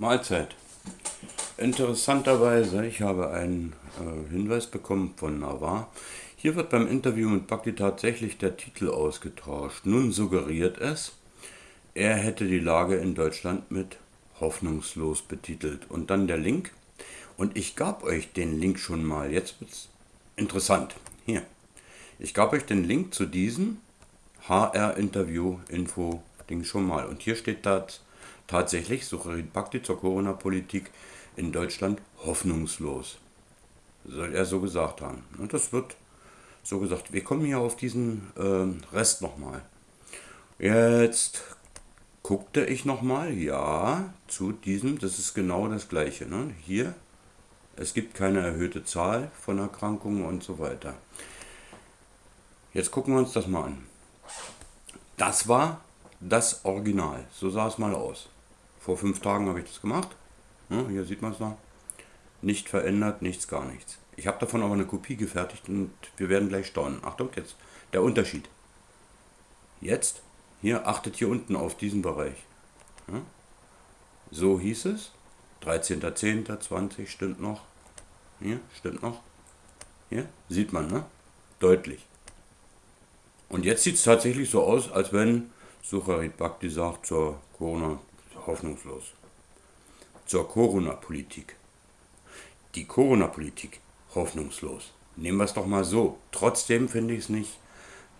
Mahlzeit. Interessanterweise, ich habe einen äh, Hinweis bekommen von Navar. Hier wird beim Interview mit Bhakti tatsächlich der Titel ausgetauscht. Nun suggeriert es, er hätte die Lage in Deutschland mit hoffnungslos betitelt. Und dann der Link. Und ich gab euch den Link schon mal. Jetzt wird es interessant. Hier. Ich gab euch den Link zu diesem HR-Interview-Info-Ding schon mal. Und hier steht da tatsächlich Sucharit Bhakti zur Corona-Politik in Deutschland hoffnungslos. Soll er so gesagt haben. Und das wird so gesagt. Wir kommen hier auf diesen äh, Rest nochmal. Jetzt guckte ich nochmal, ja, zu diesem, das ist genau das gleiche. Ne? Hier, es gibt keine erhöhte Zahl von Erkrankungen und so weiter. Jetzt gucken wir uns das mal an. Das war das Original. So sah es mal aus. Vor fünf Tagen habe ich das gemacht. Ja, hier sieht man es noch. Nicht verändert, nichts, gar nichts. Ich habe davon aber eine Kopie gefertigt und wir werden gleich staunen. Achtung, jetzt der Unterschied. Jetzt, hier, achtet hier unten auf diesen Bereich. Ja, so hieß es. 13.10.20 stimmt noch. Hier, stimmt noch. Hier, sieht man, ne? Deutlich. Und jetzt sieht es tatsächlich so aus, als wenn Sucharit Bhakti sagt zur Corona hoffnungslos. Zur Corona-Politik. Die Corona-Politik hoffnungslos. Nehmen wir es doch mal so. Trotzdem finde ich es nicht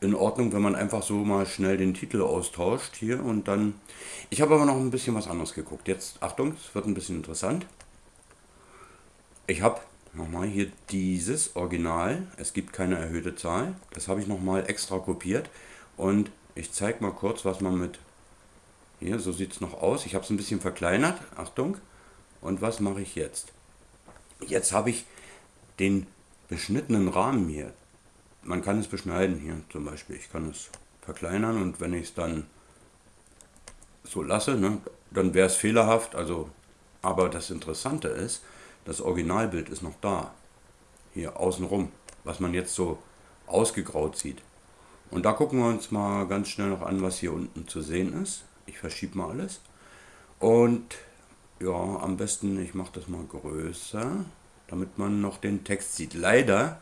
in Ordnung, wenn man einfach so mal schnell den Titel austauscht hier und dann... Ich habe aber noch ein bisschen was anderes geguckt. Jetzt, Achtung, es wird ein bisschen interessant. Ich habe nochmal hier dieses Original. Es gibt keine erhöhte Zahl. Das habe ich nochmal extra kopiert und ich zeige mal kurz, was man mit hier, so sieht es noch aus. Ich habe es ein bisschen verkleinert. Achtung. Und was mache ich jetzt? Jetzt habe ich den beschnittenen Rahmen hier. Man kann es beschneiden hier zum Beispiel. Ich kann es verkleinern und wenn ich es dann so lasse, ne, dann wäre es fehlerhaft. Also, aber das Interessante ist, das Originalbild ist noch da. Hier außenrum, was man jetzt so ausgegraut sieht. Und da gucken wir uns mal ganz schnell noch an, was hier unten zu sehen ist. Ich verschiebe mal alles. Und ja, am besten, ich mache das mal größer, damit man noch den Text sieht. Leider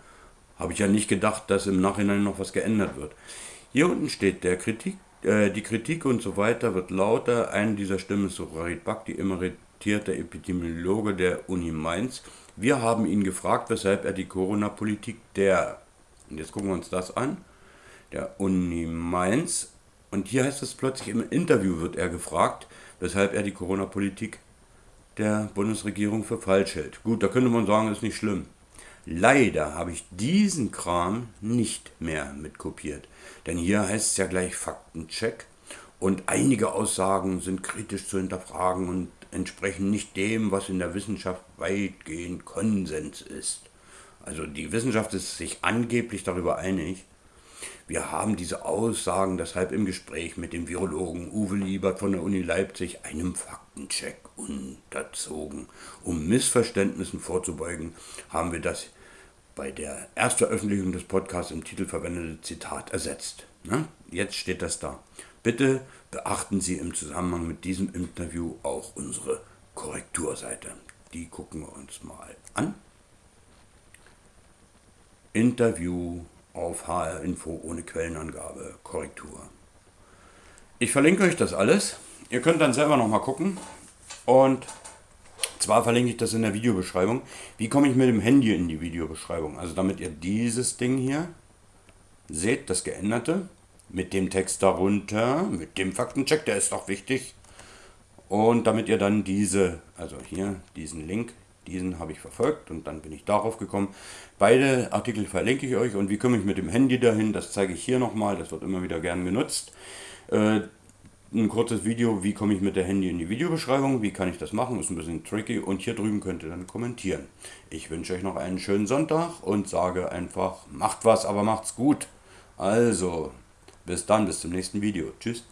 habe ich ja nicht gedacht, dass im Nachhinein noch was geändert wird. Hier unten steht der Kritik, äh, die Kritik und so weiter wird lauter. Eine dieser Stimmen ist Sucharit Bhakti, emeritierte Epidemiologe der Uni Mainz. Wir haben ihn gefragt, weshalb er die Corona-Politik der, und jetzt gucken wir uns das an, der Uni Mainz und hier heißt es plötzlich, im Interview wird er gefragt, weshalb er die Corona-Politik der Bundesregierung für falsch hält. Gut, da könnte man sagen, ist nicht schlimm. Leider habe ich diesen Kram nicht mehr mitkopiert. Denn hier heißt es ja gleich Faktencheck und einige Aussagen sind kritisch zu hinterfragen und entsprechen nicht dem, was in der Wissenschaft weitgehend Konsens ist. Also die Wissenschaft ist sich angeblich darüber einig, wir haben diese Aussagen deshalb im Gespräch mit dem Virologen Uwe Liebert von der Uni Leipzig einem Faktencheck unterzogen. Um Missverständnissen vorzubeugen, haben wir das bei der Erstveröffentlichung des Podcasts im Titel verwendete Zitat ersetzt. Na, jetzt steht das da. Bitte beachten Sie im Zusammenhang mit diesem Interview auch unsere Korrekturseite. Die gucken wir uns mal an. Interview auf HR Info ohne Quellenangabe, Korrektur. Ich verlinke euch das alles. Ihr könnt dann selber nochmal gucken. Und zwar verlinke ich das in der Videobeschreibung. Wie komme ich mit dem Handy in die Videobeschreibung? Also damit ihr dieses Ding hier seht, das geänderte, mit dem Text darunter, mit dem Faktencheck, der ist auch wichtig. Und damit ihr dann diese, also hier diesen Link diesen habe ich verfolgt und dann bin ich darauf gekommen. Beide Artikel verlinke ich euch und wie komme ich mit dem Handy dahin, das zeige ich hier nochmal, das wird immer wieder gern genutzt. Äh, ein kurzes Video, wie komme ich mit der Handy in die Videobeschreibung, wie kann ich das machen, ist ein bisschen tricky und hier drüben könnt ihr dann kommentieren. Ich wünsche euch noch einen schönen Sonntag und sage einfach, macht was, aber macht's gut. Also, bis dann, bis zum nächsten Video. Tschüss.